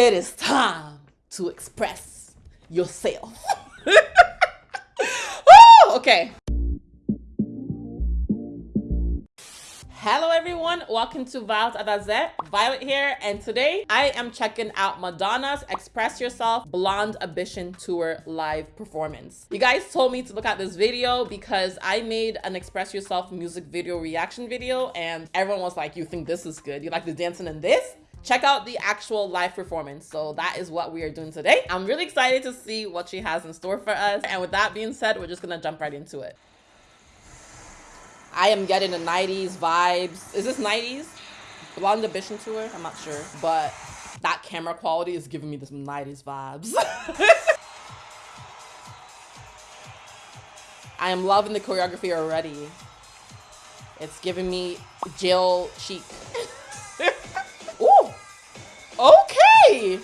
It is time to express yourself. okay. Hello everyone, welcome to Violet Adazet. Violet here, and today I am checking out Madonna's Express Yourself Blonde Ambition Tour live performance. You guys told me to look at this video because I made an Express Yourself music video reaction video and everyone was like, you think this is good? You like the dancing in this? Check out the actual live performance. So that is what we are doing today. I'm really excited to see what she has in store for us. And with that being said, we're just gonna jump right into it. I am getting the 90s vibes. Is this 90s? Blonde Ambition Tour? I'm not sure. But that camera quality is giving me this 90s vibes. I am loving the choreography already. It's giving me Jill chic. Okay.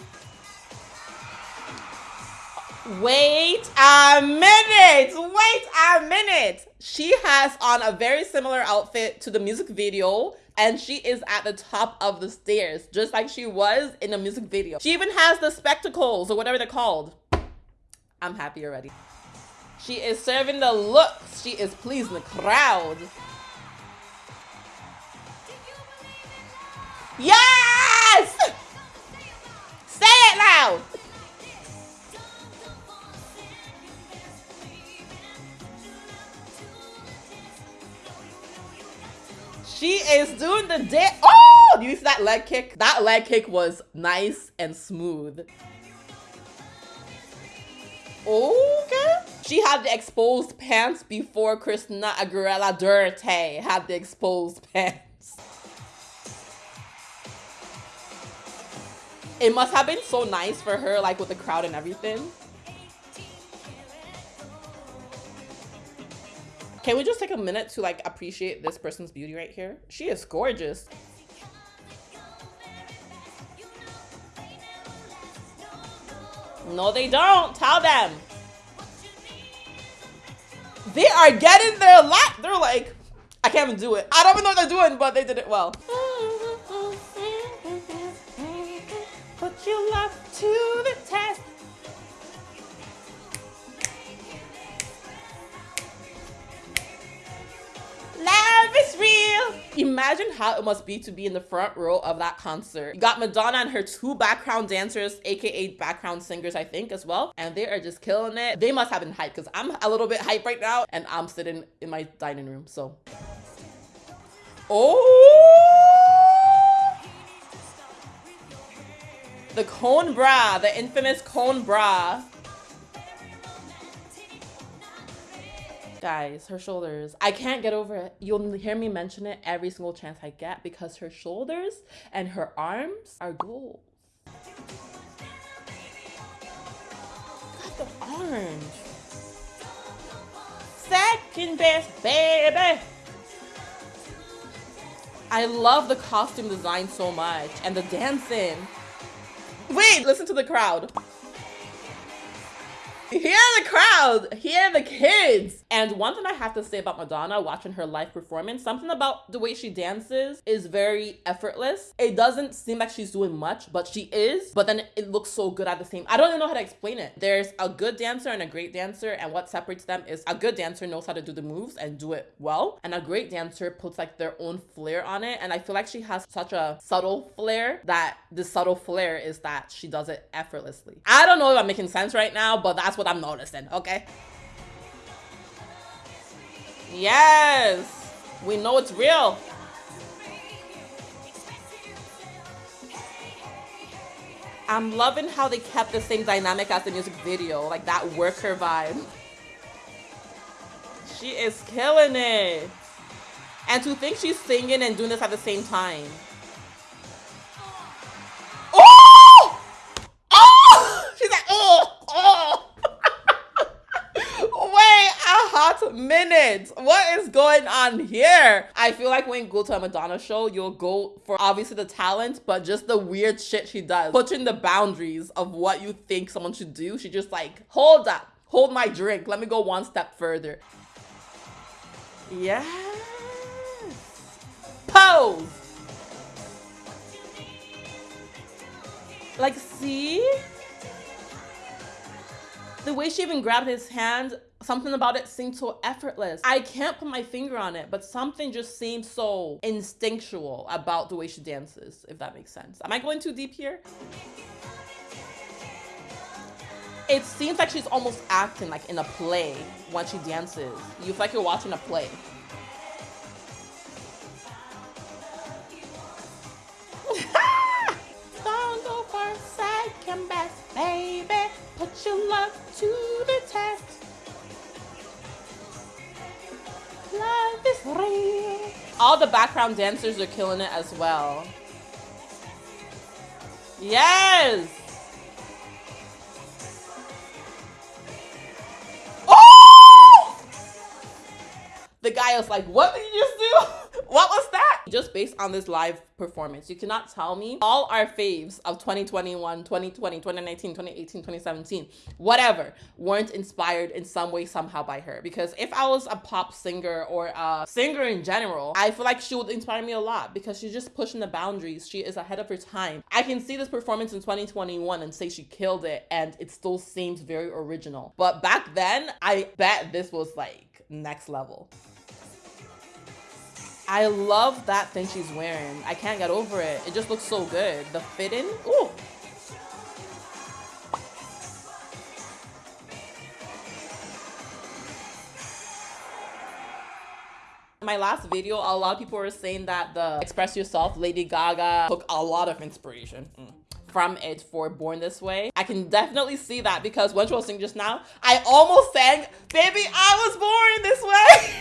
Wait a minute. Wait a minute. She has on a very similar outfit to the music video and she is at the top of the stairs just like she was in the music video. She even has the spectacles or whatever they're called. I'm happy already. She is serving the looks. She is pleasing the crowd. Yes! The dance. Oh, do you see that leg kick? That leg kick was nice and smooth. Okay. She had the exposed pants before Christina Aguilera Dirrty had the exposed pants. It must have been so nice for her, like with the crowd and everything. Can we just take a minute to like appreciate this person's beauty right here? She is gorgeous. No, they don't. Tell them. They are getting their lap. They're like, I can't even do it. I don't even know what they're doing, but they did it well. your love to the test. Imagine how it must be to be in the front row of that concert. You got Madonna and her two background dancers, aka background singers, I think, as well. And they are just killing it. They must have been hyped because I'm a little bit hyped right now and I'm sitting in my dining room. So. Oh! The cone bra, the infamous cone bra. Guys, her shoulders. I can't get over it. You'll hear me mention it every single chance I get because her shoulders and her arms are gold. Got the arms. Second best, baby. I love the costume design so much and the dancing. Wait, listen to the crowd. Hear the crowd, hear the kids. And one thing I have to say about Madonna watching her live performance, something about the way she dances is very effortless. It doesn't seem like she's doing much, but she is. But then it looks so good at the same. I don't even know how to explain it. There's a good dancer and a great dancer, and what separates them is a good dancer knows how to do the moves and do it well, and a great dancer puts like their own flair on it. And I feel like she has such a subtle flair that the subtle flair is that she does it effortlessly. I don't know if I'm making sense right now, but that's what I'm noticing, okay? Yes, we know it's real. I'm loving how they kept the same dynamic as the music video, like that worker vibe. She is killing it. And to think she's singing and doing this at the same time. Minutes. What is going on here? I feel like when you go to a Madonna show, you'll go for obviously the talent, but just the weird shit she does. Pushing the boundaries of what you think someone should do. She just like, hold up, hold my drink. Let me go one step further. Yes. Pose. Like, see? The way she even grabbed his hand, something about it seemed so effortless. I can't put my finger on it, but something just seems so instinctual about the way she dances, if that makes sense. Am I going too deep here? It seems like she's almost acting like in a play when she dances. You feel like you're watching a play. Don't go for second best, baby. Put your love to All the background dancers are killing it as well. Yes! Oh! The guy was like, what did you just do? what was that? Just based on this live performance, you cannot tell me all our faves of 2021, 2020, 2019, 2018, 2017, whatever, weren't inspired in some way, somehow by her. Because if I was a pop singer or a singer in general, I feel like she would inspire me a lot because she's just pushing the boundaries. She is ahead of her time. I can see this performance in 2021 and say she killed it and it still seems very original. But back then, I bet this was like next level. I love that thing she's wearing. I can't get over it. It just looks so good. The fitting, ooh. my last video, a lot of people were saying that the Express Yourself Lady Gaga took a lot of inspiration. Mm from it for Born This Way. I can definitely see that because when she was singing just now, I almost sang, Baby, I was born this way.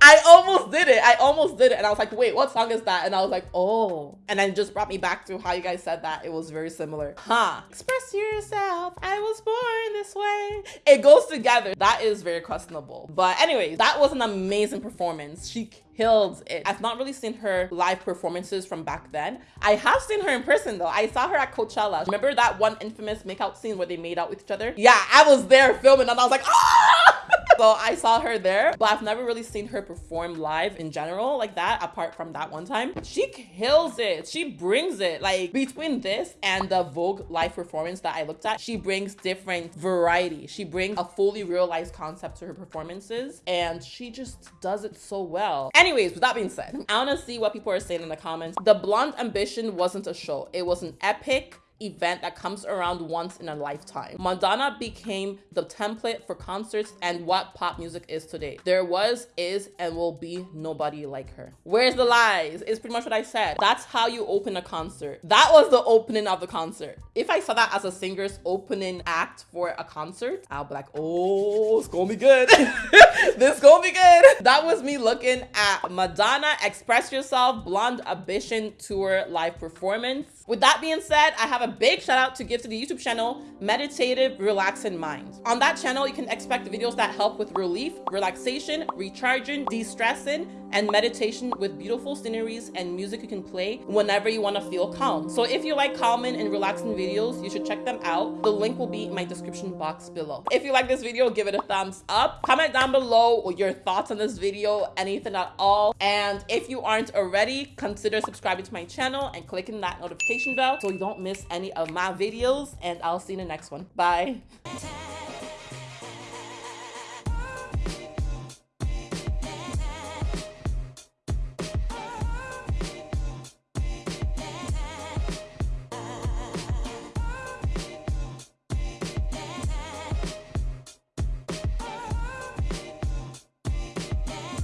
I almost did it. I almost did it. And I was like, wait, what song is that? And I was like, oh. And then just brought me back to how you guys said that. It was very similar. Huh. Express yourself. I was born this way. It goes together. That is very questionable. But anyways, that was an amazing performance. She killed it. I've not really seen her live performances from back then. I have seen her in person though. I saw her at Coachella. Remember that one infamous makeout scene where they made out with each other? Yeah, I was there filming and I was like, ah! So I saw her there, but I've never really seen her perform live in general like that, apart from that one time. She kills it. She brings it. Like between this and the Vogue live performance that I looked at, she brings different variety. She brings a fully realized concept to her performances and she just does it so well. Anyways, with that being said, I want to see what people are saying in the comments. The Blonde Ambition wasn't a show. It was an epic event that comes around once in a lifetime. Madonna became the template for concerts and what pop music is today. There was, is, and will be nobody like her. Where's the lies? Is pretty much what I said. That's how you open a concert. That was the opening of the concert. If I saw that as a singer's opening act for a concert, I'll be like, oh, it's gonna be good. this gonna be good. That was me looking at Madonna Express Yourself Blonde Ambition Tour live performance. With that being said, I have a big shout out to give to the YouTube channel, Meditative Relaxing Mind. On that channel, you can expect videos that help with relief, relaxation, recharging, de-stressing, and meditation with beautiful sceneries and music you can play whenever you want to feel calm. So if you like calming and relaxing videos, you should check them out. The link will be in my description box below. If you like this video, give it a thumbs up. Comment down below your thoughts on this video, anything at all. And if you aren't already, consider subscribing to my channel and clicking that notification bell so you don't miss any of my videos. And I'll see you in the next one. Bye.